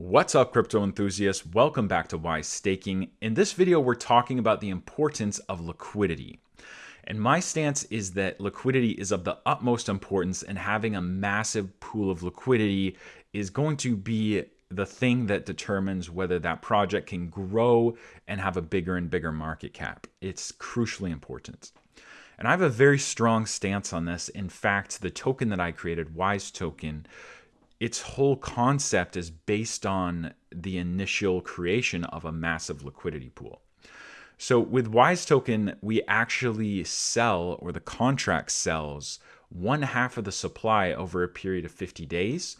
What's up, crypto enthusiasts? Welcome back to Wise Staking. In this video, we're talking about the importance of liquidity. And my stance is that liquidity is of the utmost importance, and having a massive pool of liquidity is going to be the thing that determines whether that project can grow and have a bigger and bigger market cap. It's crucially important. And I have a very strong stance on this. In fact, the token that I created, Wise Token, its whole concept is based on the initial creation of a massive liquidity pool. So with Wise Token, we actually sell, or the contract sells, one half of the supply over a period of 50 days.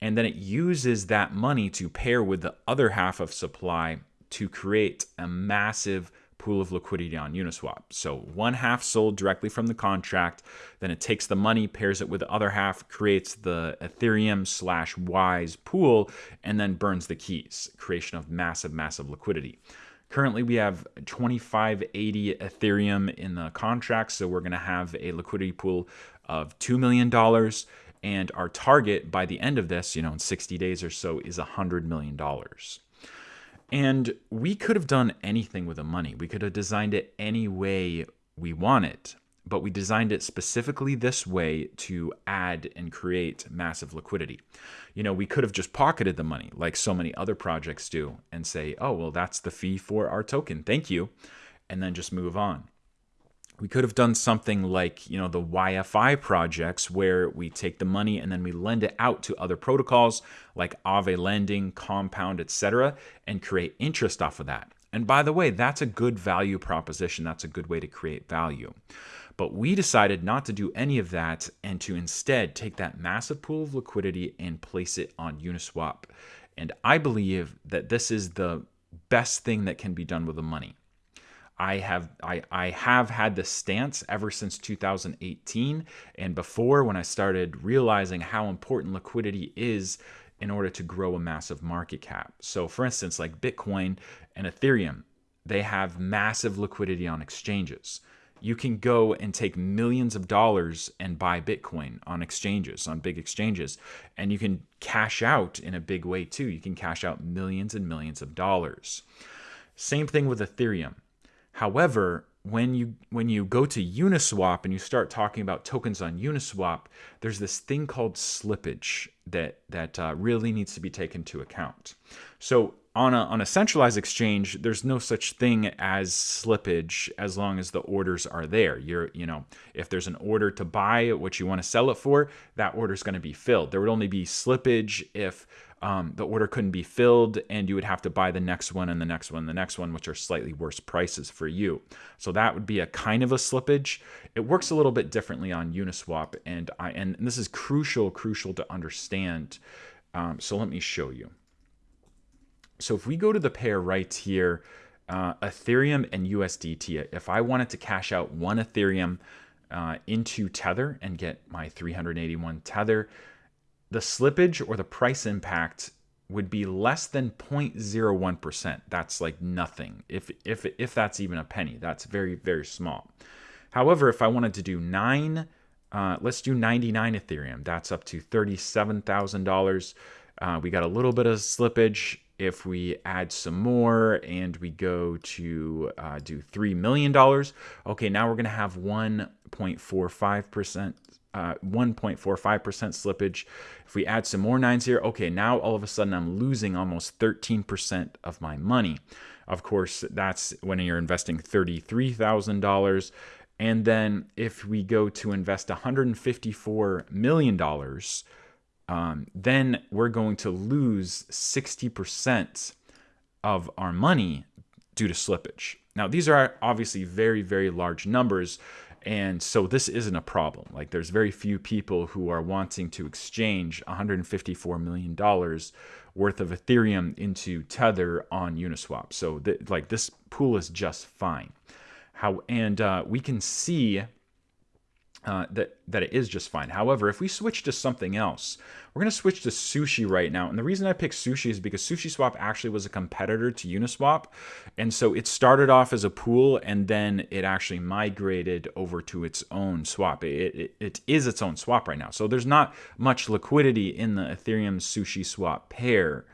And then it uses that money to pair with the other half of supply to create a massive pool of liquidity on Uniswap. So one half sold directly from the contract, then it takes the money, pairs it with the other half, creates the Ethereum slash Wise pool, and then burns the keys. Creation of massive, massive liquidity. Currently, we have 2580 Ethereum in the contract, so we're going to have a liquidity pool of $2 million. And our target by the end of this, you know, in 60 days or so, is $100 million. And we could have done anything with the money. We could have designed it any way we want it, but we designed it specifically this way to add and create massive liquidity. You know, we could have just pocketed the money like so many other projects do and say, oh, well, that's the fee for our token. Thank you. And then just move on we could have done something like you know the YFI projects where we take the money and then we lend it out to other protocols like Aave lending, Compound, etc., and create interest off of that. And by the way, that's a good value proposition. That's a good way to create value. But we decided not to do any of that and to instead take that massive pool of liquidity and place it on Uniswap. And I believe that this is the best thing that can be done with the money. I have I, I have had this stance ever since 2018 and before when I started realizing how important liquidity is in order to grow a massive market cap. So for instance, like Bitcoin and Ethereum, they have massive liquidity on exchanges. You can go and take millions of dollars and buy Bitcoin on exchanges, on big exchanges, and you can cash out in a big way too. You can cash out millions and millions of dollars. Same thing with Ethereum. However, when you when you go to Uniswap and you start talking about tokens on Uniswap, there's this thing called slippage that that uh, really needs to be taken into account. So on a on a centralized exchange, there's no such thing as slippage as long as the orders are there. You're you know if there's an order to buy what you want to sell it for, that order is going to be filled. There would only be slippage if um, the order couldn't be filled and you would have to buy the next one and the next one, and the next one, which are slightly worse prices for you. So that would be a kind of a slippage. It works a little bit differently on Uniswap, and I and this is crucial, crucial to understand. Um, so let me show you. So if we go to the pair right here, uh, Ethereum and USDT, if I wanted to cash out one Ethereum uh, into Tether and get my 381 Tether, the slippage or the price impact would be less than 0.01%. That's like nothing. If if if that's even a penny, that's very very small. However, if I wanted to do 9 uh, let's do 99 Ethereum. That's up to $37,000. Uh, we got a little bit of slippage. If we add some more and we go to uh, do $3 million, okay, now we're going to have 1.45% uh, 1.45% slippage. If we add some more nines here, okay, now all of a sudden I'm losing almost 13% of my money. Of course, that's when you're investing $33,000. And then if we go to invest $154 million, um, then we're going to lose 60% of our money due to slippage. Now, these are obviously very, very large numbers. And so this isn't a problem. Like there's very few people who are wanting to exchange $154 million worth of Ethereum into Tether on Uniswap. So th like this pool is just fine. How and uh, we can see uh, that that it is just fine. However, if we switch to something else, we're going to switch to Sushi right now. And the reason I picked Sushi is because SushiSwap actually was a competitor to Uniswap, and so it started off as a pool, and then it actually migrated over to its own swap. It, it, it is its own swap right now. So there's not much liquidity in the Ethereum Sushi Swap pair.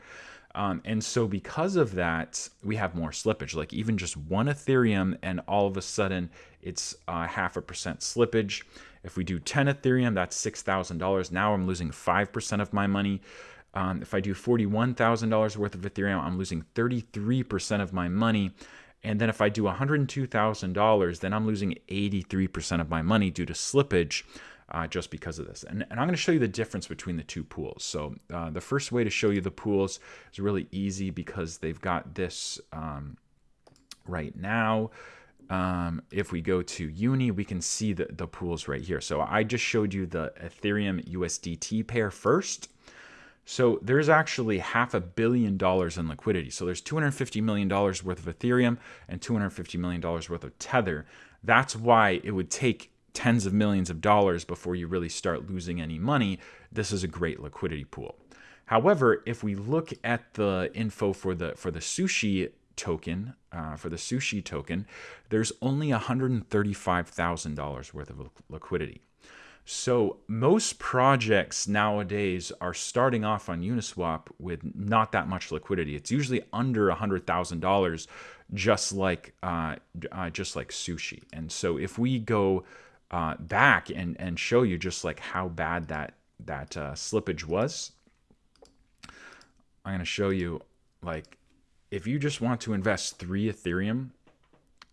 Um, and so, because of that, we have more slippage. Like even just one Ethereum, and all of a sudden it's uh, half a percent slippage. If we do 10 Ethereum, that's $6,000. Now I'm losing 5% of my money. Um, if I do $41,000 worth of Ethereum, I'm losing 33% of my money. And then if I do $102,000, then I'm losing 83% of my money due to slippage uh, just because of this. And, and I'm going to show you the difference between the two pools. So uh, the first way to show you the pools is really easy because they've got this um, right now. Um, if we go to Uni, we can see the, the pools right here. So I just showed you the Ethereum USDT pair first. So there's actually half a billion dollars in liquidity. So there's $250 million worth of Ethereum and $250 million worth of Tether. That's why it would take tens of millions of dollars before you really start losing any money, this is a great liquidity pool. However, if we look at the info for the for the sushi token, uh, for the sushi token, there's only $135,000 worth of liquidity. So most projects nowadays are starting off on Uniswap with not that much liquidity. It's usually under $100,000, just like uh, uh, just like sushi. And so if we go uh, back and and show you just like how bad that that uh, slippage was. I'm going to show you like if you just want to invest three Ethereum,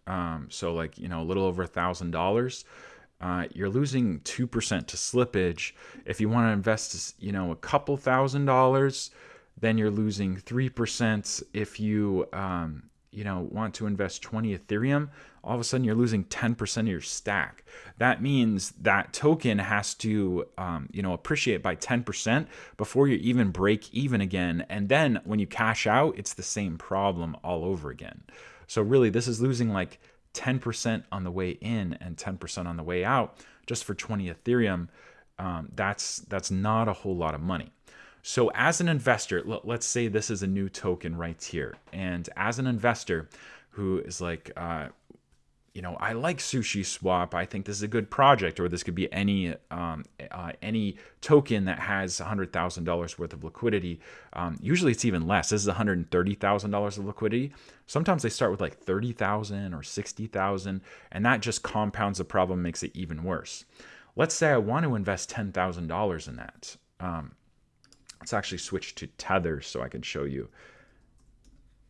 um, so like you know a little over a thousand dollars. Uh, you're losing 2% to slippage. If you want to invest, you know, a couple thousand dollars, then you're losing 3%. If you, um, you know, want to invest 20 Ethereum, all of a sudden you're losing 10% of your stack. That means that token has to, um, you know, appreciate by 10% before you even break even again. And then when you cash out, it's the same problem all over again. So really, this is losing like 10% on the way in and 10% on the way out just for 20 Ethereum. Um, that's that's not a whole lot of money. So as an investor, let's say this is a new token right here, and as an investor who is like, uh, you know, I like Sushi Swap. I think this is a good project, or this could be any um, uh, any token that has hundred thousand dollars worth of liquidity. Um, usually, it's even less. This is one hundred thirty thousand dollars of liquidity. Sometimes they start with like thirty thousand or sixty thousand, and that just compounds the problem, makes it even worse. Let's say I want to invest ten thousand dollars in that. Um, Let's actually switch to Tether so I can show you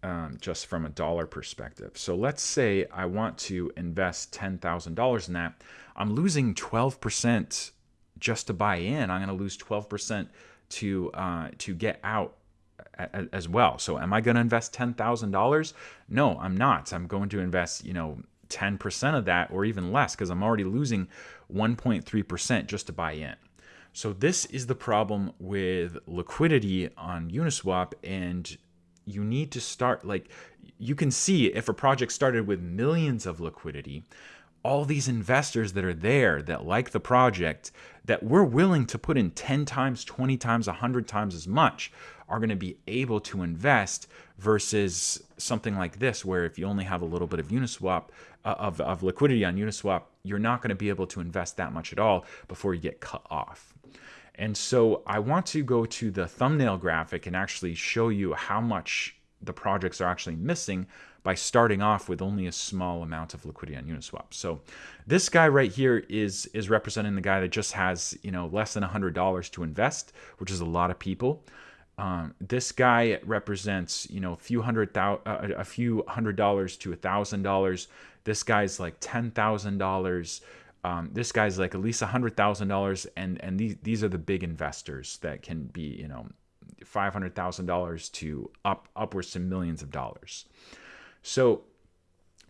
um, just from a dollar perspective. So let's say I want to invest $10,000 in that. I'm losing 12% just to buy in. I'm going to lose 12% to uh, to get out as well. So am I going to invest $10,000? No, I'm not. I'm going to invest, you know, 10% of that or even less because I'm already losing 1.3% just to buy in. So this is the problem with liquidity on Uniswap and you need to start like you can see if a project started with millions of liquidity, all these investors that are there that like the project that we're willing to put in 10 times, 20 times, 100 times as much are going to be able to invest versus something like this where if you only have a little bit of Uniswap uh, of, of liquidity on Uniswap, you're not going to be able to invest that much at all before you get cut off. And so I want to go to the thumbnail graphic and actually show you how much the projects are actually missing by starting off with only a small amount of liquidity on Uniswap. So this guy right here is is representing the guy that just has you know less than $100 to invest, which is a lot of people. Um, this guy represents you know a few hundred thousand, uh, a few hundred dollars to a thousand dollars. This guy's like ten thousand dollars. Um, this guy's like at least a hundred thousand dollars, and and these these are the big investors that can be you know five hundred thousand dollars to up upwards to millions of dollars. So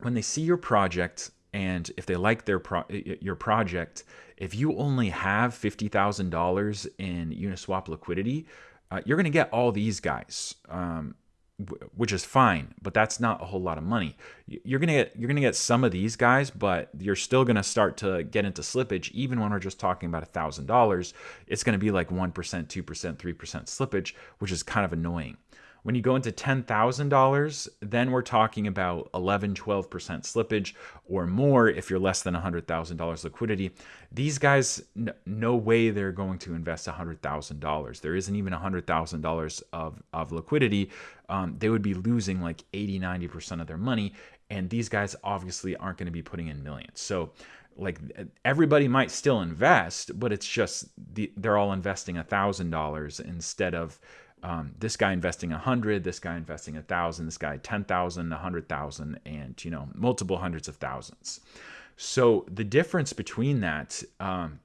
when they see your project and if they like their pro- your project, if you only have fifty thousand dollars in Uniswap liquidity, uh, you're going to get all these guys. Um, which is fine, but that's not a whole lot of money. You're gonna get you're gonna get some of these guys, but you're still gonna start to get into slippage. Even when we're just talking about a thousand dollars, it's gonna be like one percent, two percent, three percent slippage, which is kind of annoying. When you go into $10,000, then we're talking about 11, 12% slippage or more if you're less than $100,000 liquidity. These guys, no way they're going to invest $100,000. There isn't even $100,000 of, of liquidity. Um, they would be losing like 80, 90% of their money. And these guys obviously aren't going to be putting in millions. So like everybody might still invest, but it's just the, they're all investing a thousand dollars instead of um, this guy investing a hundred, this guy investing a thousand, this guy ten thousand, a hundred thousand, and you know multiple hundreds of thousands. So the difference between that um,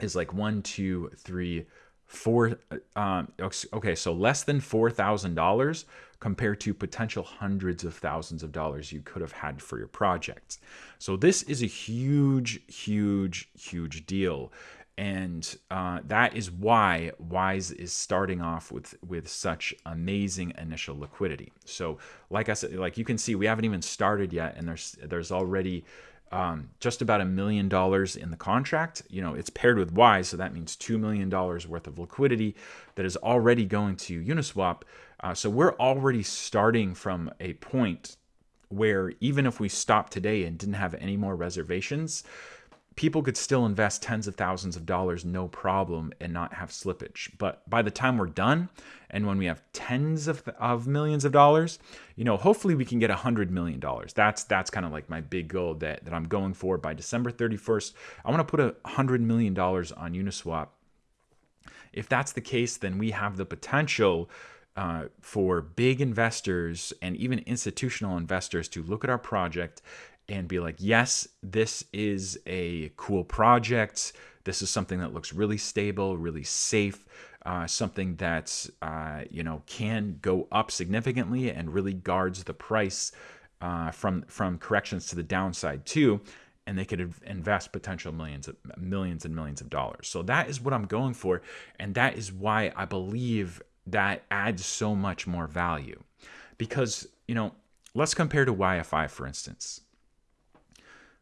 is like one, two, three, four. Um, okay, so less than four thousand dollars compared to potential hundreds of thousands of dollars you could have had for your project. So this is a huge, huge, huge deal. And uh, that is why Wise is starting off with with such amazing initial liquidity. So, like I said, like you can see, we haven't even started yet, and there's there's already um, just about a million dollars in the contract. You know, it's paired with Wise, so that means two million dollars worth of liquidity that is already going to Uniswap. Uh, so we're already starting from a point where even if we stopped today and didn't have any more reservations, people could still invest tens of thousands of dollars no problem and not have slippage. But by the time we're done and when we have tens of, of millions of dollars, you know, hopefully we can get a hundred million dollars. That's that's kind of like my big goal that, that I'm going for by December 31st. I want to put a hundred million dollars on Uniswap. If that's the case, then we have the potential uh, for big investors and even institutional investors to look at our project and be like, yes, this is a cool project. This is something that looks really stable, really safe, uh, something that uh, you know can go up significantly and really guards the price uh, from from corrections to the downside too. And they could invest potential millions, of, millions and millions of dollars. So that is what I'm going for, and that is why I believe that adds so much more value. Because you know, let's compare to YFI for instance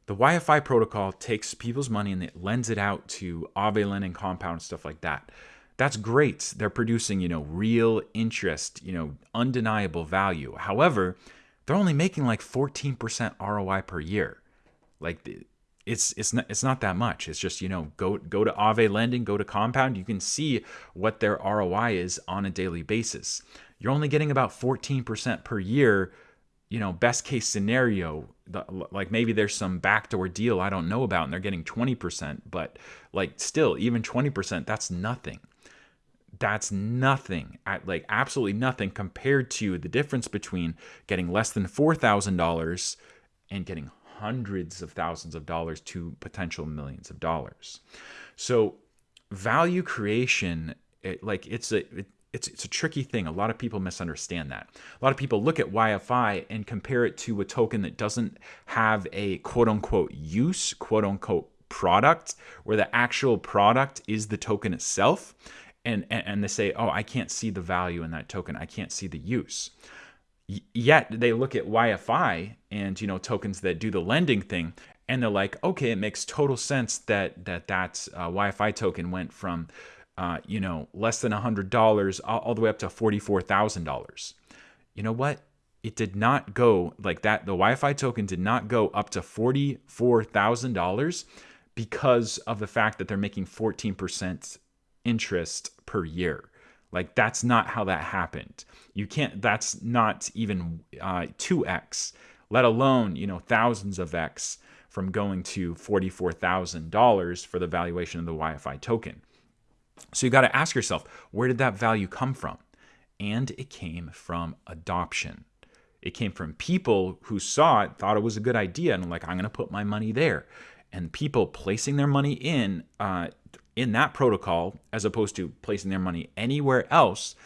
the YFI protocol takes people's money and it lends it out to Aave lending compound stuff like that. That's great. They're producing, you know, real interest, you know, undeniable value. However, they're only making like 14% ROI per year. Like it's it's not it's not that much. It's just, you know, go go to Aave lending, go to compound, you can see what their ROI is on a daily basis. You're only getting about 14% per year you know, best case scenario, the, like maybe there's some backdoor deal I don't know about and they're getting 20%, but like still, even 20%, that's nothing. That's nothing, like absolutely nothing compared to the difference between getting less than $4,000 and getting hundreds of thousands of dollars to potential millions of dollars. So, value creation, it, like it's a, it, it's it's a tricky thing. A lot of people misunderstand that. A lot of people look at YFI and compare it to a token that doesn't have a quote unquote use, quote unquote product, where the actual product is the token itself. And, and, and they say, oh, I can't see the value in that token. I can't see the use. Y- yet they look at YFI and you know tokens that do the lending thing, and they're like, okay, it makes total sense that that that uh, YFI token went from uh, you know, less than $100 all, all the way up to $44,000. You know what? It did not go like that. The YFI token did not go up to $44,000 because of the fact that they're making 14% interest per year. Like that's not how that happened. You can't. That's not even uh, two uh, x, let alone you know thousands of x from going to forty four thousand dollars for the valuation of the YFI token. So you got to ask yourself, where did that value come from? And it came from adoption. It came from people who saw it, thought it was a good idea, and like, I'm going to put my money there. And people placing their money in uh, in that protocol, as opposed to placing their money anywhere else,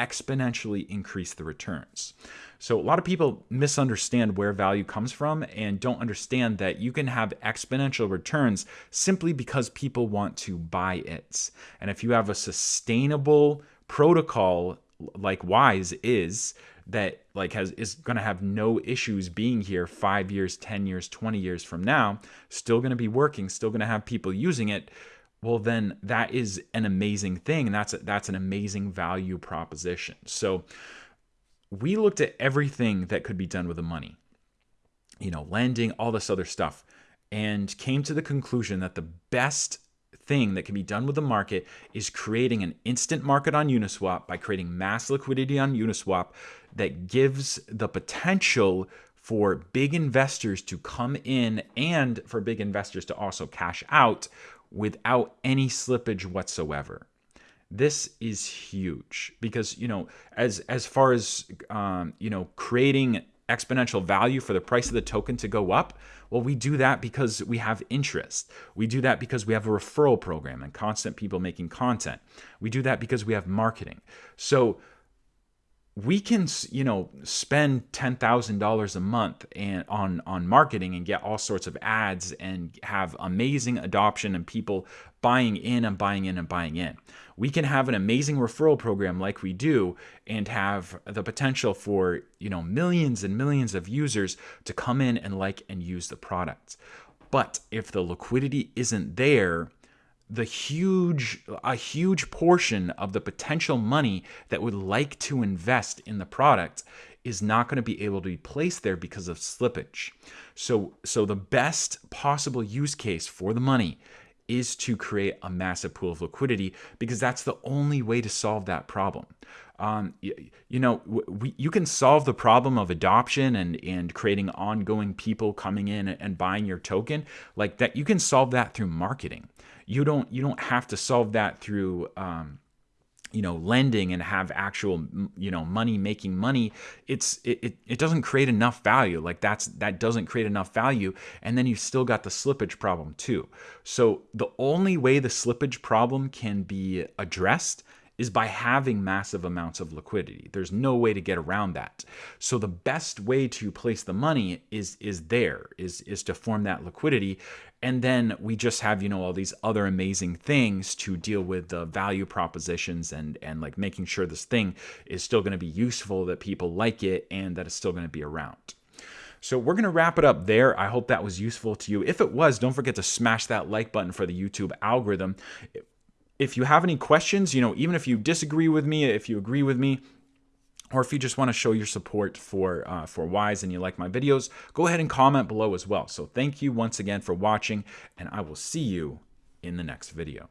exponentially increase the returns. So a lot of people misunderstand where value comes from and don't understand that you can have exponential returns simply because people want to buy it. And if you have a sustainable protocol like Wise is that like has is going to have no issues being here 5 years, 10 years, 20 years from now, still going to be working, still going to have people using it, well then that is an amazing thing and that's a, that's an amazing value proposition. So we looked at everything that could be done with the money, you know, lending, all this other stuff, and came to the conclusion that the best thing that can be done with the market is creating an instant market on Uniswap by creating mass liquidity on Uniswap that gives the potential for big investors to come in and for big investors to also cash out without any slippage whatsoever. This is huge because you know as as far as um, you know creating exponential value for the price of the token to go up? Well, we do that because we have interest. We do that because we have a referral program and constant people making content. We do that because we have marketing. So we can you know spend $10,000 a month and on on marketing and get all sorts of ads and have amazing adoption and people buying in and buying in and buying in. We can have an amazing referral program like we do and have the potential for, you know, millions and millions of users to come in and like and use the product. But if the liquidity isn't there, the huge a huge portion of the potential money that would like to invest in the product is not going to be able to be placed there because of slippage. So so the best possible use case for the money is to create a massive pool of liquidity because that's the only way to solve that problem. Um, you, you, know, we, you can solve the problem of adoption and, and creating ongoing people coming in and buying your token. Like that. You can solve that through marketing. You don't you don't have to solve that through um, you know lending and have actual you know money making money. It's it, it, it doesn't create enough value. Like that's that doesn't create enough value. And then you've still got the slippage problem too. So the only way the slippage problem can be addressed is by having massive amounts of liquidity. There's no way to get around that. So the best way to place the money is is there, is is to form that liquidity. And then we just have, you know, all these other amazing things to deal with the value propositions and and like making sure this thing is still going to be useful, that people like it, and that it's still going to be around. So we're going to wrap it up there. I hope that was useful to you. If it was, don't forget to smash that like button for the YouTube algorithm if you have any questions, you know, even if you disagree with me, if you agree with me, or if you just want to show your support for uh, for Wise and you like my videos, go ahead and comment below as well. So thank you once again for watching, and I will see you in the next video.